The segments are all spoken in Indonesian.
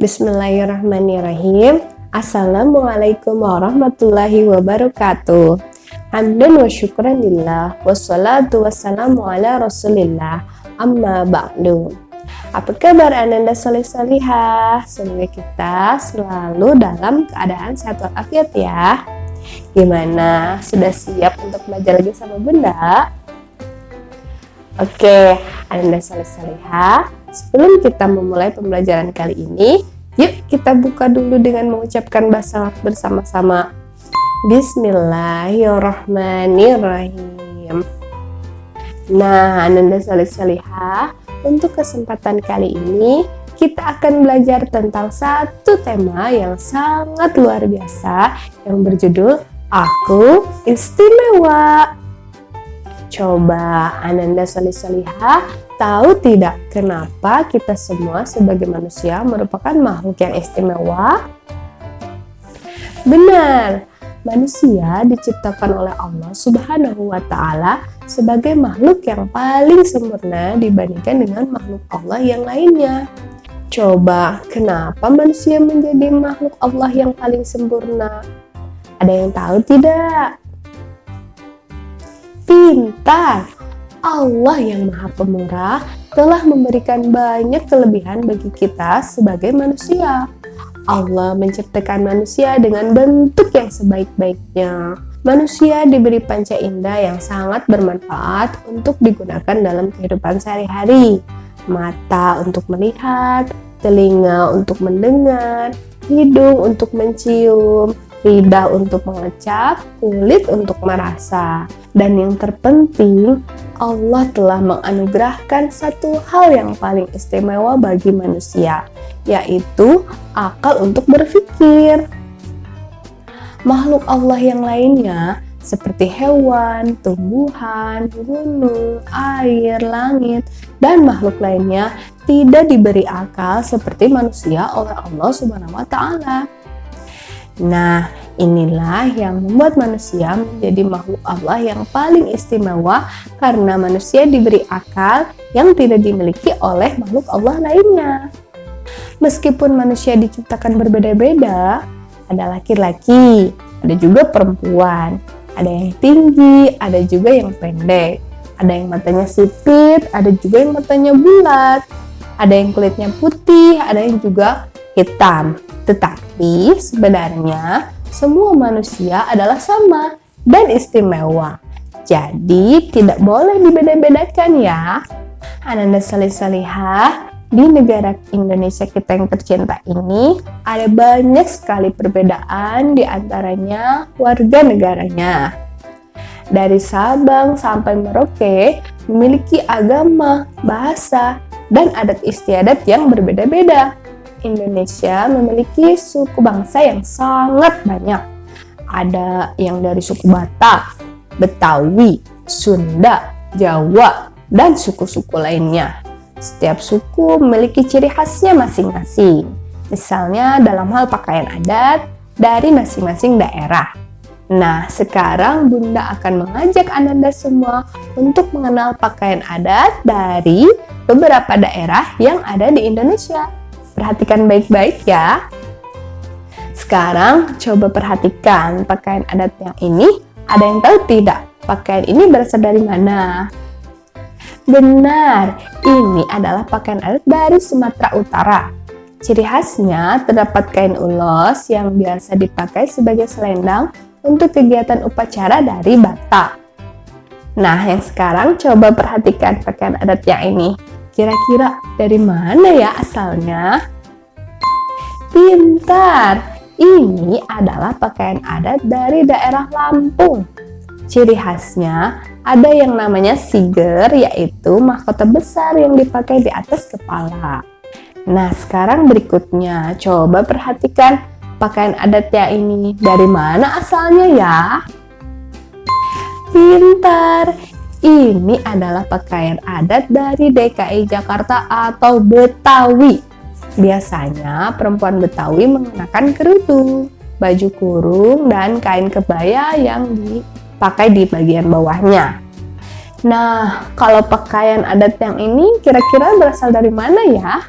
Bismillahirrahmanirrahim. Assalamualaikum warahmatullahi wabarakatuh. Hamdan wa syukran lillah Wassalatu wassalamu ala rasulillah Amma ba'du Apa kabar Ananda soleh solihah? Semoga kita selalu dalam keadaan sehat walafiat ya Gimana? Sudah siap untuk belajar lagi sama bunda? Oke, Ananda soleh solihah Sebelum kita memulai pembelajaran kali ini, yuk kita buka dulu dengan mengucapkan basmalah bersama-sama. Bismillahirrahmanirrahim. Nah, Ananda Salih Salihah, untuk kesempatan kali ini kita akan belajar tentang satu tema yang sangat luar biasa yang berjudul Aku Istimewa. Coba Ananda Salihah tahu tidak kenapa kita semua sebagai manusia merupakan makhluk yang istimewa? Benar, manusia diciptakan oleh Allah Subhanahu wa taala sebagai makhluk yang paling sempurna dibandingkan dengan makhluk Allah yang lainnya. Coba, kenapa manusia menjadi makhluk Allah yang paling sempurna? Ada yang tahu tidak? Pintar. Allah yang maha pemurah telah memberikan banyak kelebihan bagi kita sebagai manusia. Allah menciptakan manusia dengan bentuk yang sebaik-baiknya. Manusia diberi panca indera yang sangat bermanfaat untuk digunakan dalam kehidupan sehari-hari. Mata untuk melihat, telinga untuk mendengar, hidung untuk mencium, lidah untuk mengecap, kulit untuk merasa. Dan yang terpenting, Allah telah menganugerahkan satu hal yang paling istimewa bagi manusia, yaitu akal untuk berpikir. Makhluk Allah yang lainnya seperti hewan, tumbuhan, gunung, air, langit, dan makhluk lainnya tidak diberi akal seperti manusia oleh Allah Subhanahu wa taala. Nah, inilah yang membuat manusia menjadi makhluk Allah yang paling istimewa karena manusia diberi akal yang tidak dimiliki oleh makhluk Allah lainnya. Meskipun manusia diciptakan berbeda-beda, ada laki-laki, ada juga perempuan, ada yang tinggi, ada juga yang pendek, ada yang matanya sipit, ada juga yang matanya bulat, ada yang kulitnya putih, ada yang juga hitam. Tetapi sebenarnya semua manusia adalah sama dan istimewa. Jadi tidak boleh dibeda-bedakan ya. Ananda Salih Salihah, di negara Indonesia kita yang tercinta ini ada banyak sekali perbedaan di antaranya warga negaranya. Dari Sabang sampai Merauke memiliki agama, bahasa, dan adat istiadat yang berbeda-beda. Indonesia memiliki suku bangsa yang sangat banyak. Ada yang dari suku Batak, Betawi, Sunda, Jawa, dan suku-suku lainnya. Setiap suku memiliki ciri khasnya masing-masing. Misalnya dalam hal pakaian adat dari masing-masing daerah. Nah, sekarang Bunda akan mengajak Ananda semua untuk mengenal pakaian adat dari beberapa daerah yang ada di Indonesia. Perhatikan baik-baik ya. Sekarang coba perhatikan pakaian adat yang ini. Ada yang tahu tidak pakaian ini berasal dari mana? Benar, ini adalah pakaian adat dari Sumatera Utara. Ciri khasnya terdapat kain ulos yang biasa dipakai sebagai selendang untuk kegiatan upacara dari Batak. Nah, yang sekarang coba perhatikan pakaian adat yang ini. Kira-kira dari mana ya asalnya? Pintar! Ini adalah pakaian adat dari daerah Lampung. Ciri khasnya ada yang namanya siger, yaitu mahkota besar yang dipakai di atas kepala. Nah, sekarang berikutnya, coba perhatikan pakaian adatnya ini. Dari mana asalnya ya? Pintar! Ini adalah pakaian adat dari DKI Jakarta atau Betawi. Biasanya perempuan Betawi mengenakan kerudung, baju kurung, dan kain kebaya yang dipakai di bagian bawahnya. Nah, kalau pakaian adat yang ini kira-kira berasal dari mana ya?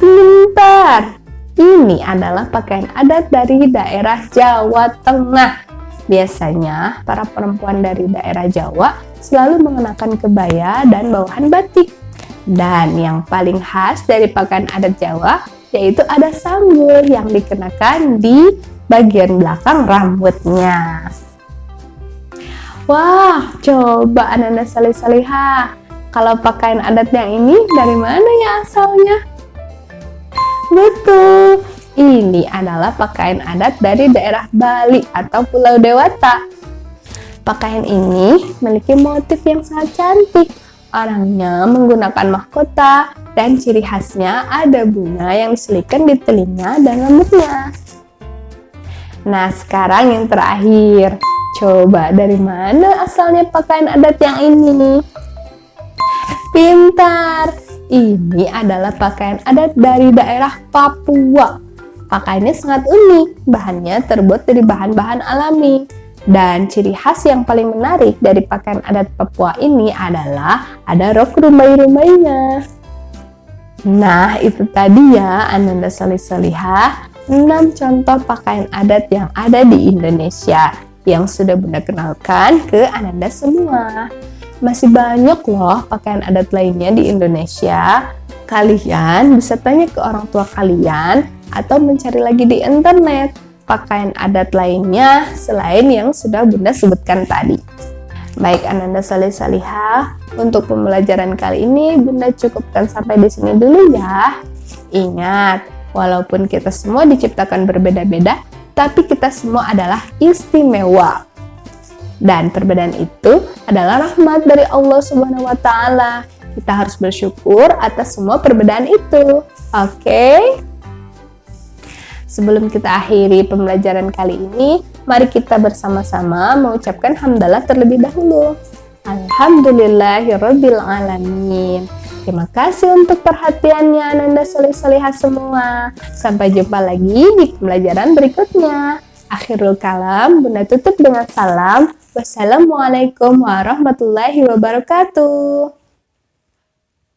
Pintar! Ini adalah pakaian adat dari daerah Jawa Tengah. Biasanya, para perempuan dari daerah Jawa selalu mengenakan kebaya dan bawahan batik. Dan yang paling khas dari pakaian adat Jawa yaitu ada sanggul yang dikenakan di bagian belakang rambutnya. Wah, coba Ananda Salih Salihah. Kalau pakaian adat yang ini dari mana ya asalnya? Betul, ini adalah pakaian adat dari daerah Bali atau Pulau Dewata. Pakaian ini memiliki motif yang sangat cantik. Orangnya menggunakan mahkota dan ciri khasnya ada bunga yang diselipkan di telinga dan rambutnya. Nah, sekarang yang terakhir. Coba dari mana asalnya pakaian adat yang ini? Pintar! Ini adalah pakaian adat dari daerah Papua. Pakaiannya sangat unik, bahannya terbuat dari bahan-bahan alami. Dan ciri khas yang paling menarik dari pakaian adat Papua ini adalah ada rok rumbai-rumbainya. Nah, itu tadi ya Ananda Salih Salihah, 6 contoh pakaian adat yang ada di Indonesia yang sudah Bunda kenalkan ke Ananda semua. Masih banyak loh pakaian adat lainnya di Indonesia. Kalian bisa tanya ke orang tua kalian atau mencari lagi di internet pakaian adat lainnya selain yang sudah Bunda sebutkan tadi. Baik Ananda Salih Salihah, untuk pembelajaran kali ini Bunda cukupkan sampai di sini dulu ya. Ingat, walaupun kita semua diciptakan berbeda-beda, tapi kita semua adalah istimewa. Dan perbedaan itu adalah rahmat dari Allah Subhanahu wa taala. Kita harus bersyukur atas semua perbedaan itu. Oke? Okay? Sebelum kita akhiri pembelajaran kali ini, mari kita bersama-sama mengucapkan hamdalah terlebih dahulu. Alhamdulillahirrabbilalamin. Terima kasih untuk perhatiannya Ananda Solih Solihah semua. Sampai jumpa lagi di pembelajaran berikutnya. Akhirul kalam, Bunda tutup dengan salam. Wassalamualaikum warahmatullahi wabarakatuh.